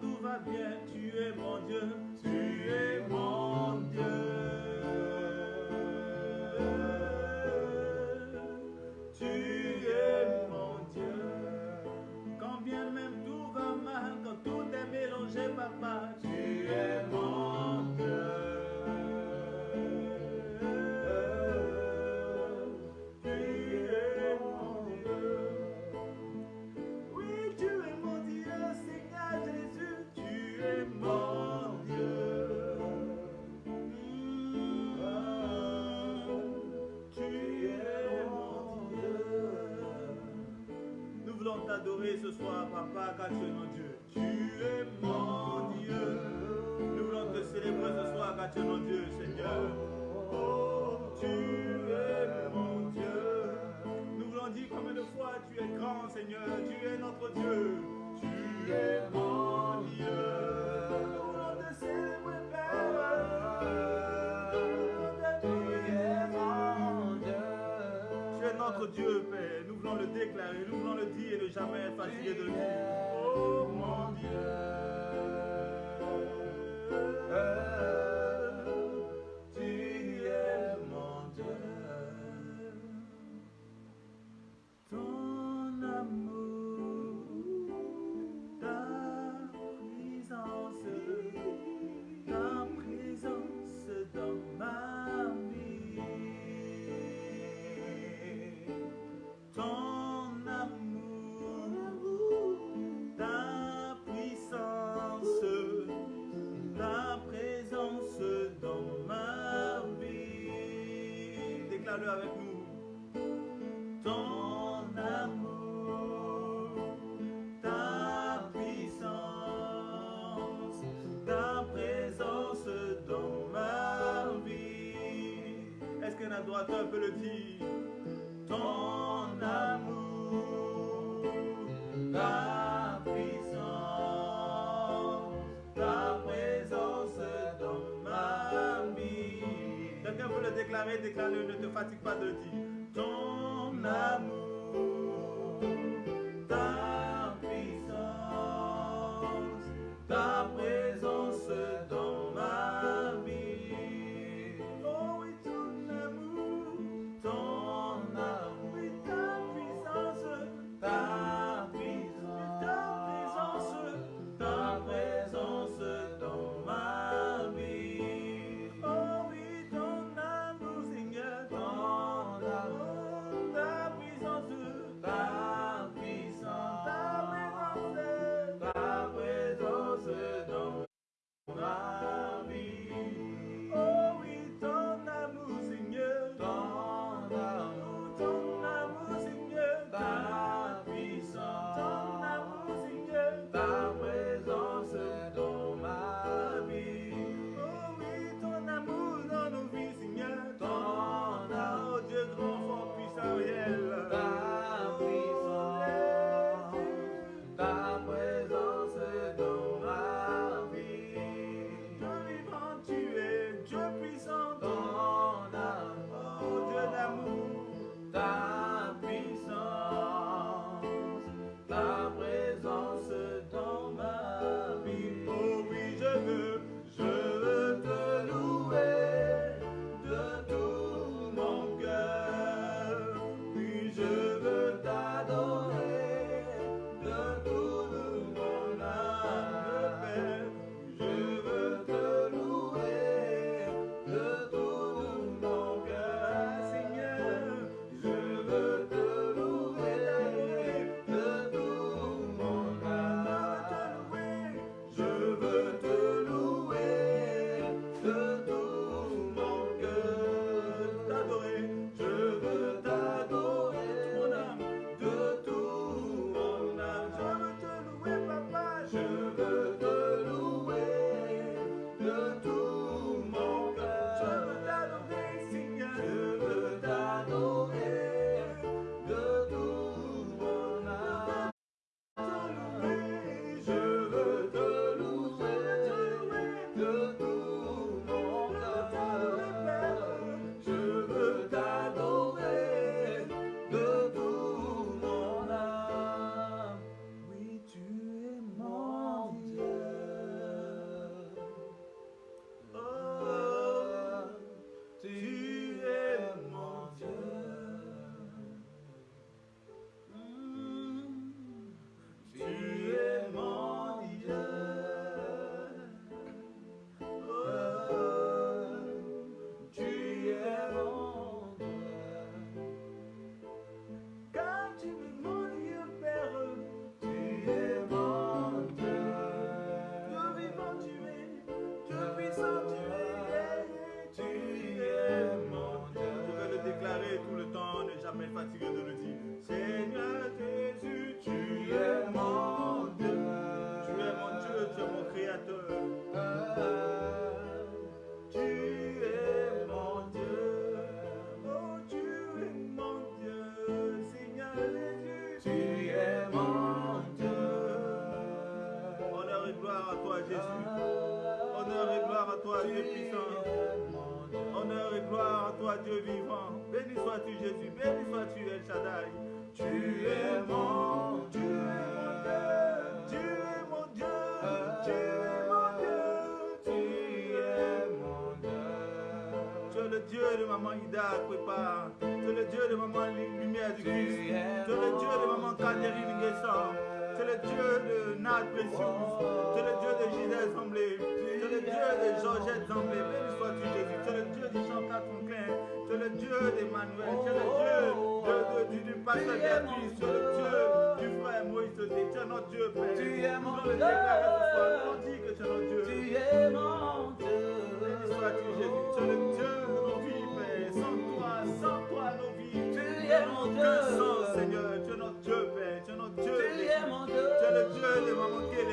tout va bien, tu es mon Dieu, tu es mon Dieu Dieu. Tu es mon Dieu. Nous voulons te célébrer ce soir à Dieu, mon Dieu, Seigneur. Oh, tu es mon Dieu. Nous voulons dire combien de fois tu es grand, Seigneur. Tu es notre Dieu. Tu es mon Dieu. Nous voulons te célébrer, Père. Tu es mon Dieu. Tu es notre Dieu, Père. Nous voulons le déclarer, nous voulons le dire et ne jamais être fatigué de le dire. the Dieu de Nat Precious. Tu es le Dieu de Gisèle Zamblé. Tu es le Dieu de Georgette Zamblé. Béni sois-tu Jésus. Tu es le Dieu du chant 95. Tu es le Dieu d'Emmanuel. Tu es le Dieu du, du pasteur Béatrice. Tu es le Dieu du frère Moïse. Tu es notre Dieu, Père. Tu es mon Dieu. Que tu es notre Dieu.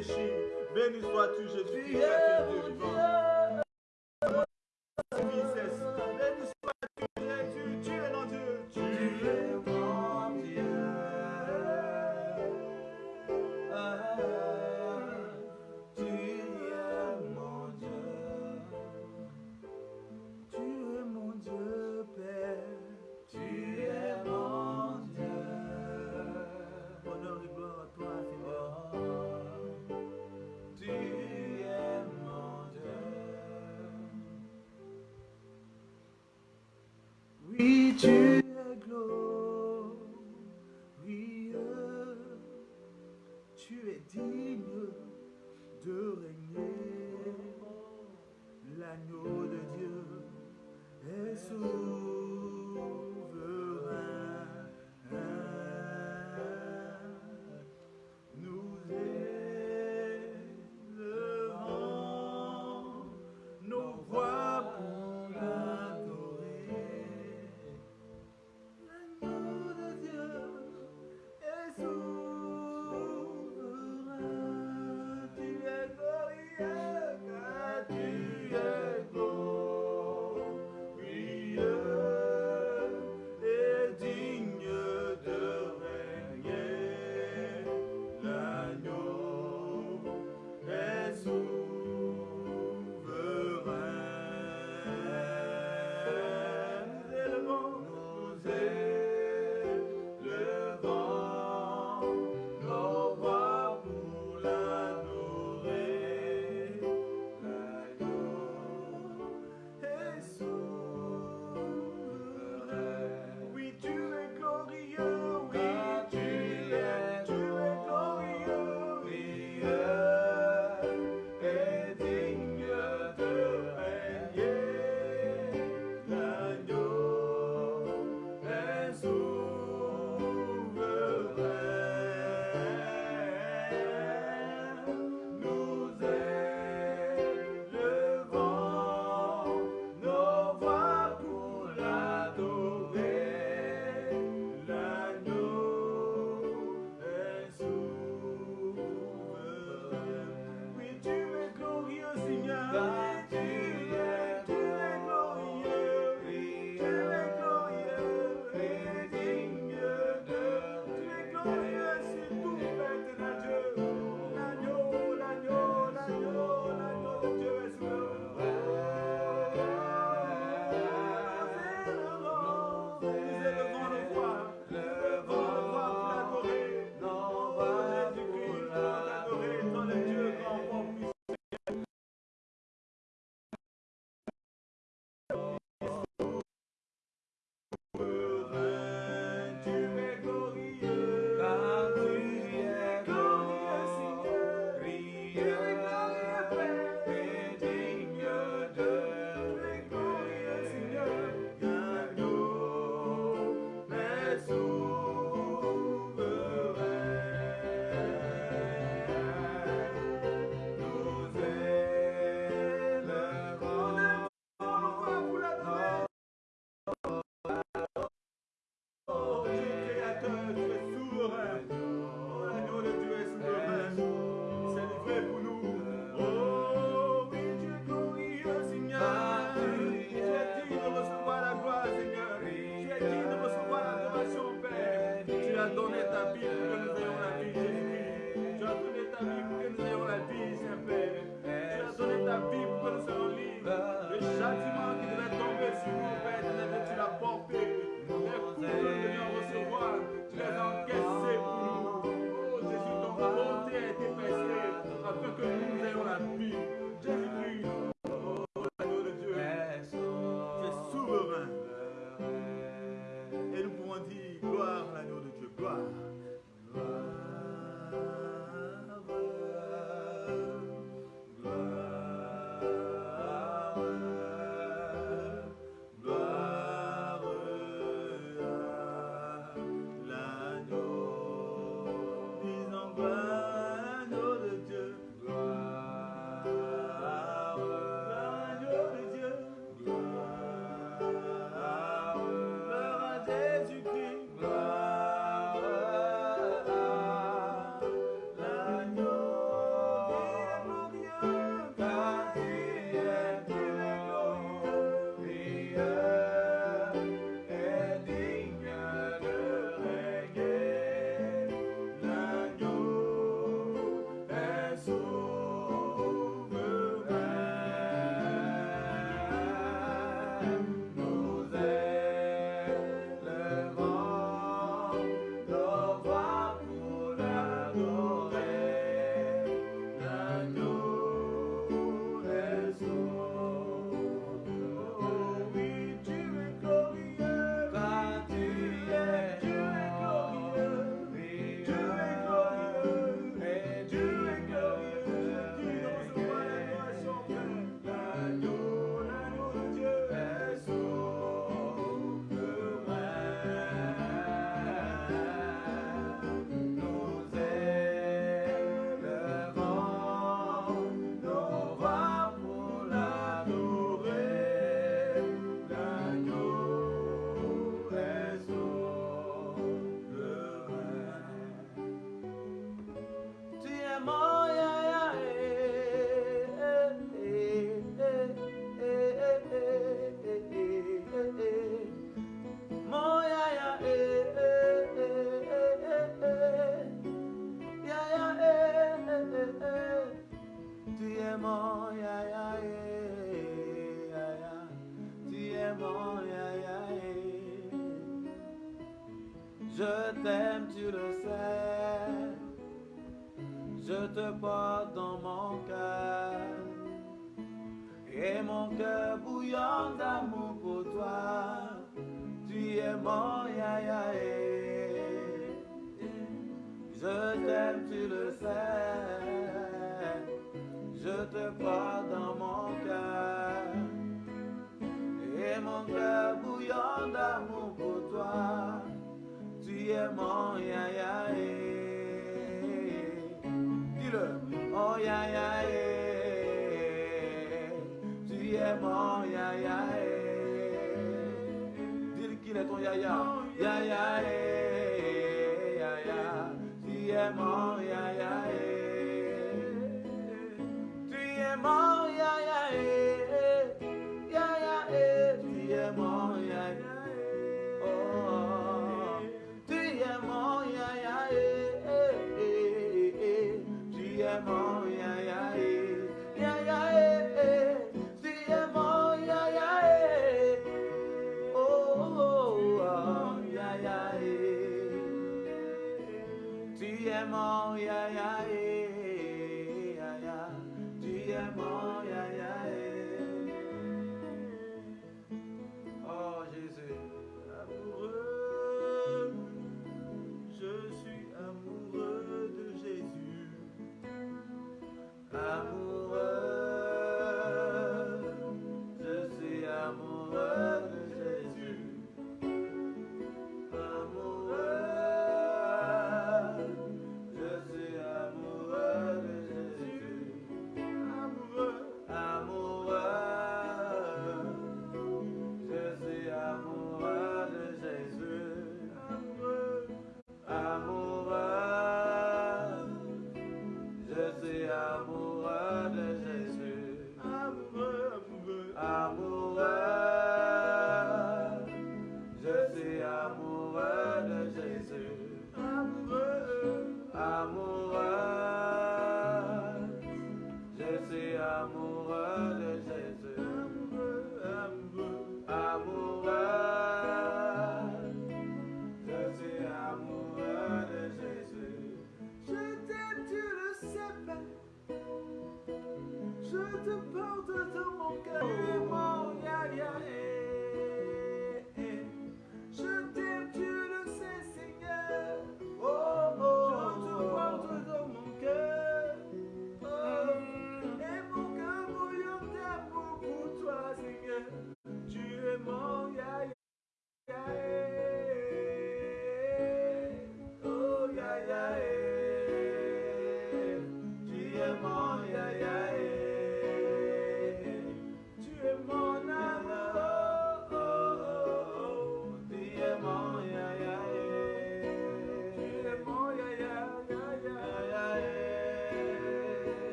péchés. Béni sois-tu, Jésus-Christ, Dieu vivant.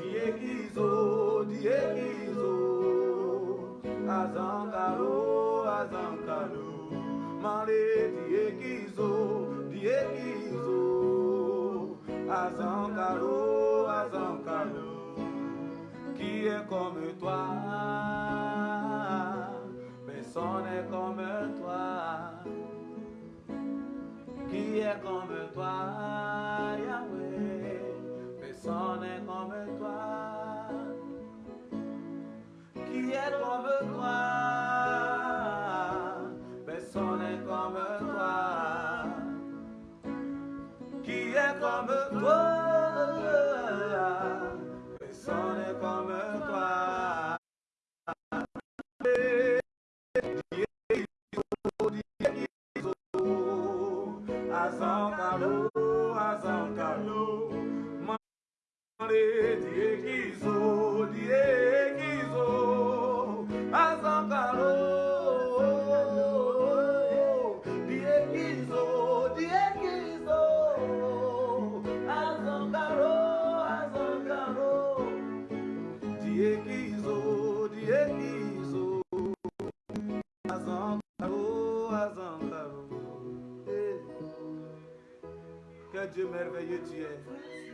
diekizo diekizo azankaro azankaro. Male diekizo diekizo azankaro azankaro. Qui est comme toi? Personne n'est comme toi. Qui est comme toi Yahweh? personne n'est comme toi, qui est comme toi. Dieu merveilleux tu es.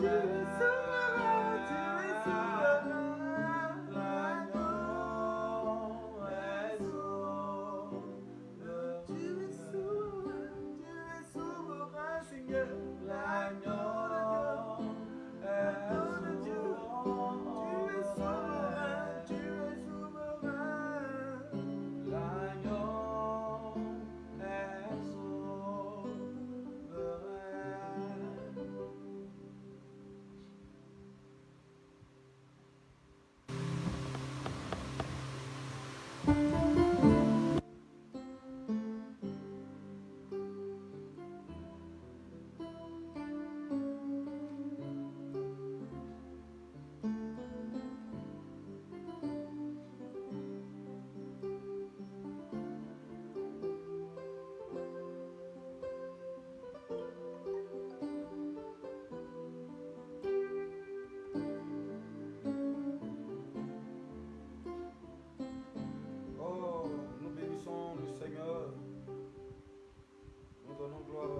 do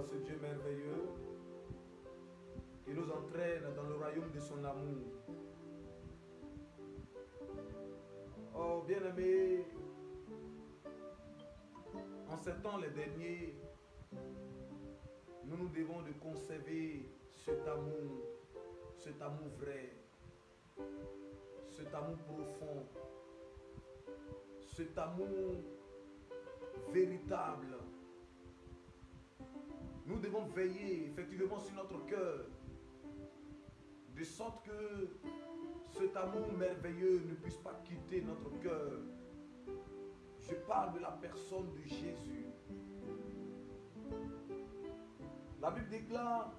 ce Dieu merveilleux qui nous entraîne dans le royaume de son amour. Oh, bien-aimés, en ces temps les derniers, nous nous devons de conserver cet amour, cet amour vrai, cet amour profond, cet amour véritable. Nous devons veiller effectivement sur notre cœur, de sorte que cet amour merveilleux ne puisse pas quitter notre cœur. Je parle de la personne de Jésus. La Bible déclare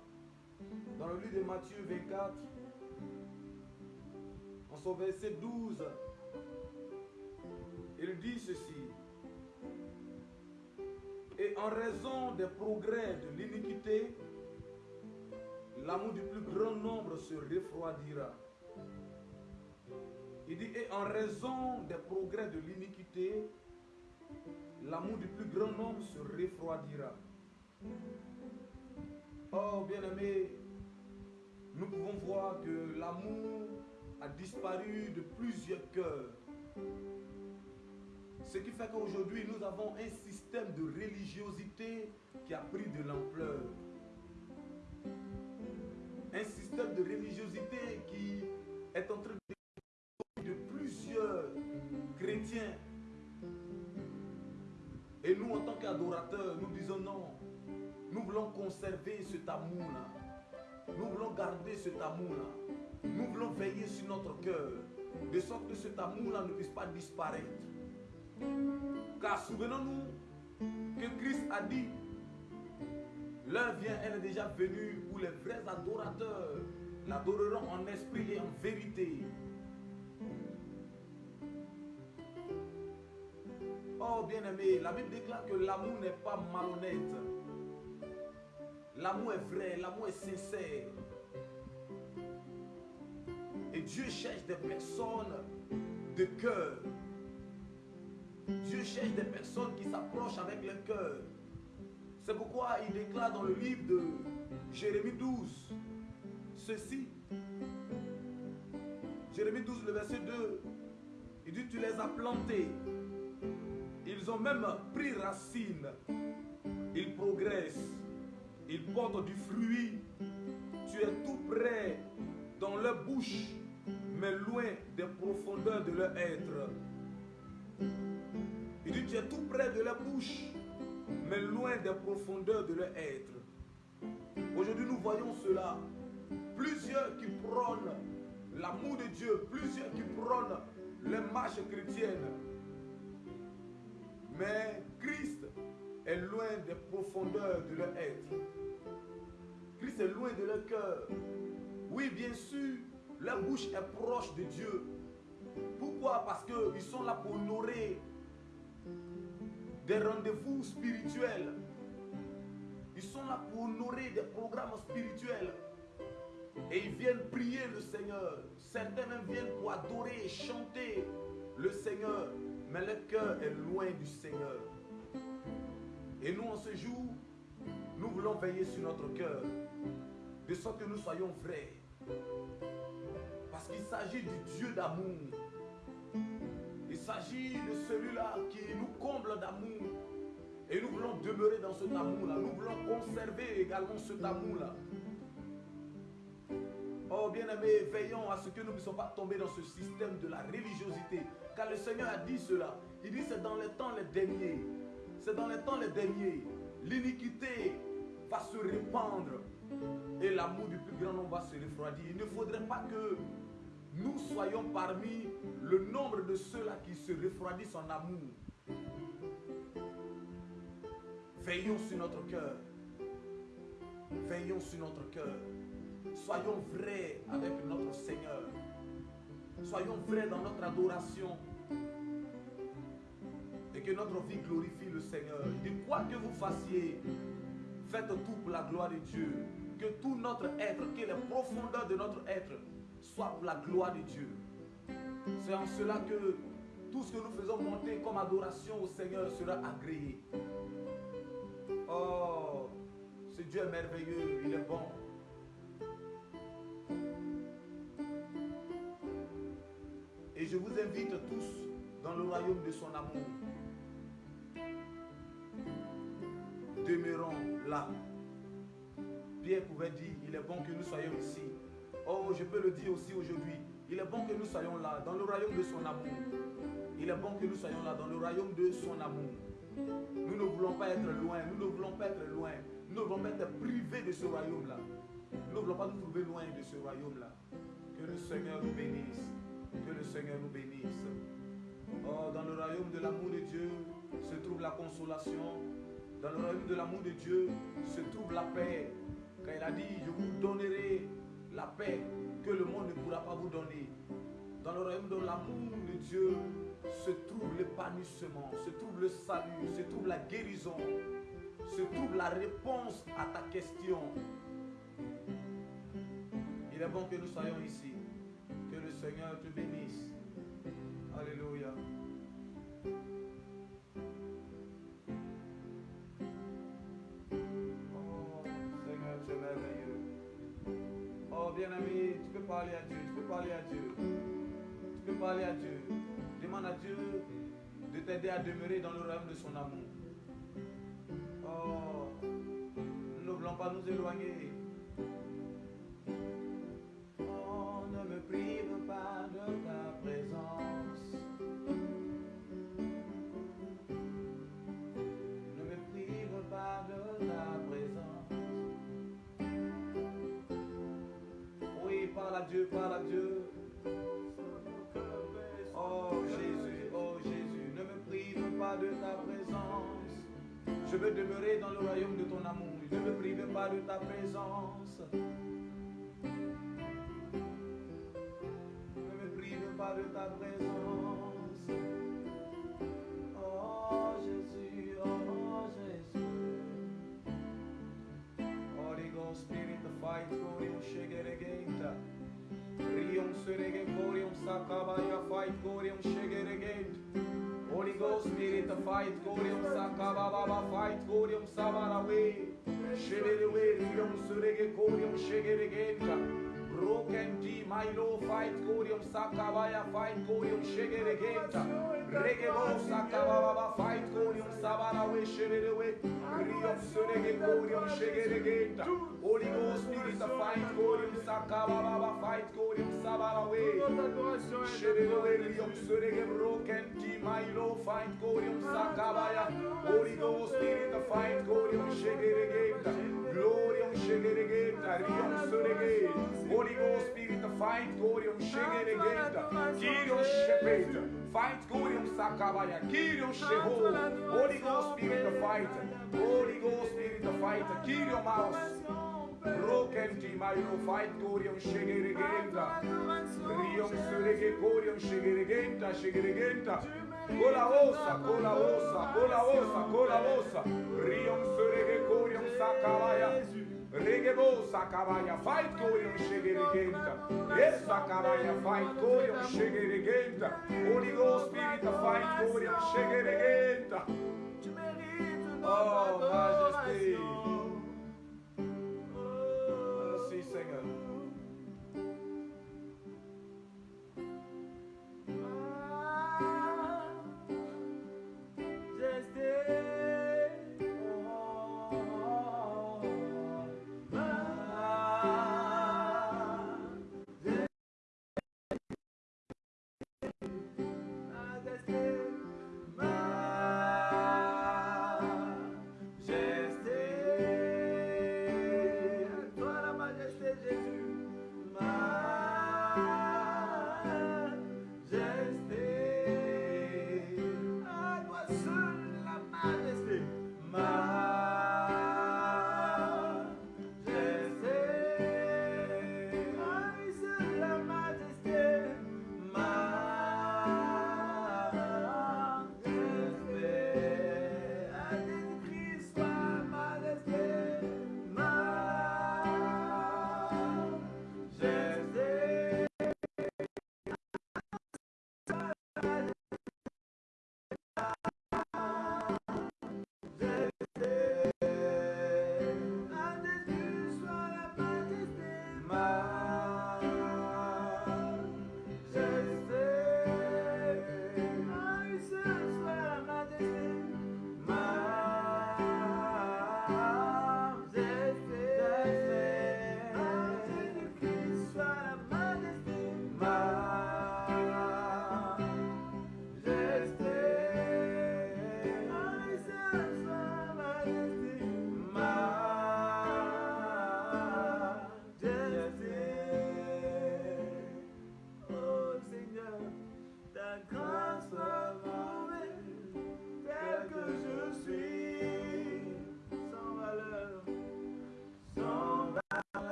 dans le livre de Matthieu 24, en son verset 12, il dit ceci. Et en raison des progrès de l'iniquité, l'amour du plus grand nombre se refroidira. Il dit, et en raison des progrès de l'iniquité, l'amour du plus grand nombre se refroidira. Oh, bien-aimé, nous pouvons voir que l'amour a disparu de plusieurs cœurs. Ce qui fait qu'aujourd'hui, nous avons un système de religiosité qui a pris de l'ampleur. Un système de religiosité qui est en train de, de plusieurs chrétiens. Et nous, en tant qu'adorateurs, nous disons non. Nous voulons conserver cet amour-là. Nous voulons garder cet amour-là. Nous voulons veiller sur notre cœur. De sorte que cet amour-là ne puisse pas disparaître. Car souvenons-nous que Christ a dit, l'heure vient, elle est déjà venue, où les vrais adorateurs l'adoreront en esprit et en vérité. Oh bien-aimé, la Bible déclare que l'amour n'est pas malhonnête. L'amour est vrai, l'amour est sincère. Et Dieu cherche des personnes de cœur. Dieu cherche des personnes qui s'approchent avec le cœur. C'est pourquoi il déclare dans le livre de Jérémie 12 ceci. Jérémie 12, le verset 2. Il dit, tu les as plantés. Ils ont même pris racine. Ils progressent. Ils portent du fruit. Tu es tout près dans leur bouche, mais loin des profondeurs de leur être. Il dit, tu es tout près de leur bouche, mais loin des profondeurs de leur être. Aujourd'hui, nous voyons cela. Plusieurs qui prônent l'amour de Dieu, plusieurs qui prônent les marches chrétiennes. Mais Christ est loin des profondeurs de leur être. Christ est loin de leur cœur. Oui, bien sûr, leur bouche est proche de Dieu. Pourquoi? Parce qu'ils sont là pour honorer des rendez-vous spirituels. Ils sont là pour honorer des programmes spirituels. Et ils viennent prier le Seigneur. Certains même viennent pour adorer et chanter le Seigneur. Mais le cœur est loin du Seigneur. Et nous, en ce jour, nous voulons veiller sur notre cœur. De sorte que nous soyons vrais. Parce qu'il s'agit du Dieu d'amour. Il s'agit de celui-là qui nous comble d'amour. Et nous voulons demeurer dans cet amour-là. Nous voulons conserver également cet amour-là. Oh bien-aimés, veillons à ce que nous ne puissions pas tomber dans ce système de la religiosité. Car le Seigneur a dit cela. Il dit c'est dans les temps les derniers. C'est dans les temps les derniers. L'iniquité va se répandre. Et l'amour du plus grand nombre va se refroidir. Il ne faudrait pas que nous soyons parmi le nombre de ceux-là qui se refroidissent en amour. Veillons sur notre cœur. Veillons sur notre cœur. Soyons vrais avec notre Seigneur. Soyons vrais dans notre adoration. Et que notre vie glorifie le Seigneur. Dit, quoi que vous fassiez, faites tout pour la gloire de Dieu. Que tout notre être, que les profondeurs de notre être soient pour la gloire de Dieu. C'est en cela que tout ce que nous faisons monter comme adoration au Seigneur sera agréé. Oh, Ce Dieu est merveilleux, il est bon. Et je vous invite tous dans le royaume de son amour. Demeurons là. Pierre pouvait dire, il est bon que nous soyons ici. Oh, je peux le dire aussi aujourd'hui. Il est bon que nous soyons là, dans le royaume de son amour. Il est bon que nous soyons là, dans le royaume de son amour. Nous ne voulons pas être loin, nous ne voulons pas être loin. Nous ne voulons pas être privés de ce royaume-là. Nous ne voulons pas nous trouver loin de ce royaume-là. Que le Seigneur nous bénisse. Que le Seigneur nous bénisse. Oh, dans le royaume de l'amour de Dieu se trouve la consolation. Dans le royaume de l'amour de Dieu se trouve la paix. Quand il a dit, je vous donnerai la paix que le monde ne pourra pas vous donner. Dans le royaume de l'amour de Dieu se trouve l'épanouissement, se trouve le salut, se trouve la guérison, se trouve la réponse à ta question. Il est bon que nous soyons ici. Que le Seigneur te bénisse. Alléluia. Oh, bien-aimé, tu peux parler à Dieu, tu peux parler à Dieu. Tu peux parler à Dieu. Demande à Dieu de t'aider à demeurer dans le royaume de son amour. Oh, nous ne voulons pas nous éloigner. Oh, ne me prive pas de ta présence. Dieu, parle Dieu. Oh Jésus, oh Jésus, ne me prive pas de ta présence. Je veux demeurer dans le royaume de ton amour. Ne me prive pas de ta présence. Ne me prive pas de ta présence. Oh Jésus, oh Jésus. Holy Ghost, Spirit, fight, Shegeregenta. Surege Korium Sakabaya fight Korium Shegeregate. Holy Ghost Spirit fight Korium Sakababa fight Korium Sabarawe. Shegeregate Korium Surege Korium Shegeregate. Rokem di mailo fight korium sakabaya fight korium shegeregenta. Regelo sakababa fight korium sabara we shererewe. Riom serege korium shegeregenta. Holy Ghost spirit fight korium sakababa fight korium sabara we. Shererewe riom serege rokem di mailo fight korium sakabaya. Holy Ghost spirit fight korium shegeregenta. Glorium Shegeregeta, Rion Surege, Holy Ghost Spirit, fight Glorium Shegeregeta, Kirion Shepeta, fight Glorium Sakabaya, Kirion Sheho, Holy Ghost Spirit, fight, Holy Ghost Spirit, fight, Kirion Mouse. Broken Timayo fight Gorion Shegeregenta Rion Surege Gorion Shegeregenta Shegeregenta Cola ossa, cola ossa, cola ossa, cola ossa Rion Surege Corium Sakabaya. Regebo Sakabaya, fight Corium Shegeregenta. Yes, Sakabaya, fight Corium Shegeregenta. Holy Ghost Spirit, fight Corium Shegeregenta. Tu mérites Oh, notre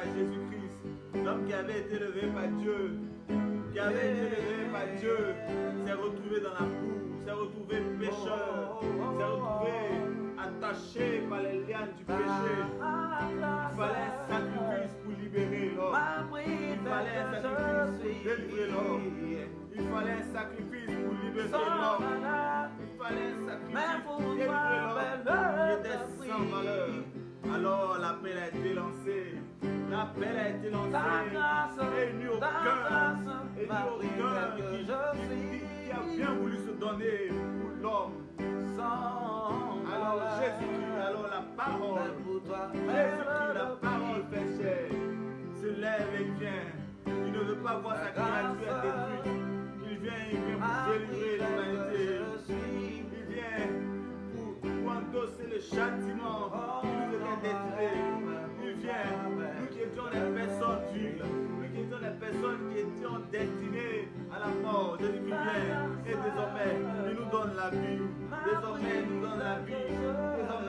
par Jésus-Christ, l'homme qui avait été élevé par Dieu, qui avait été élevé par Dieu, s'est retrouvé dans la boue, s'est retrouvé pécheur, s'est retrouvé attaché par les liens du péché. Il fallait un sacrifice pour libérer l'homme. Il fallait un sacrifice pour délivrer l'homme. Il fallait un sacrifice pour libérer l'homme. Il fallait un sacrifice pour délivrer l'homme. Il était sans valeur. Alors l'appel a été lancé. L'appel a été lancé. Et il n'y a aucun, et il n'y a aucun qui, qui- qui a bien voulu se donner pour l'homme. Alors Jésus-Christ, alors la parole, Jésus-Christ, la parole fait chair, se lève et vient. Il ne veut pas voir sa créature détruite. Il vient, il vient pour délivrer l'humanité. Il vient pour, pour endosser le châtiment personnes qui étions destinées à la mort. Jésus-Christ vient et désormais, il nous donne la vie. Désormais, il nous donne la vie. Désormais,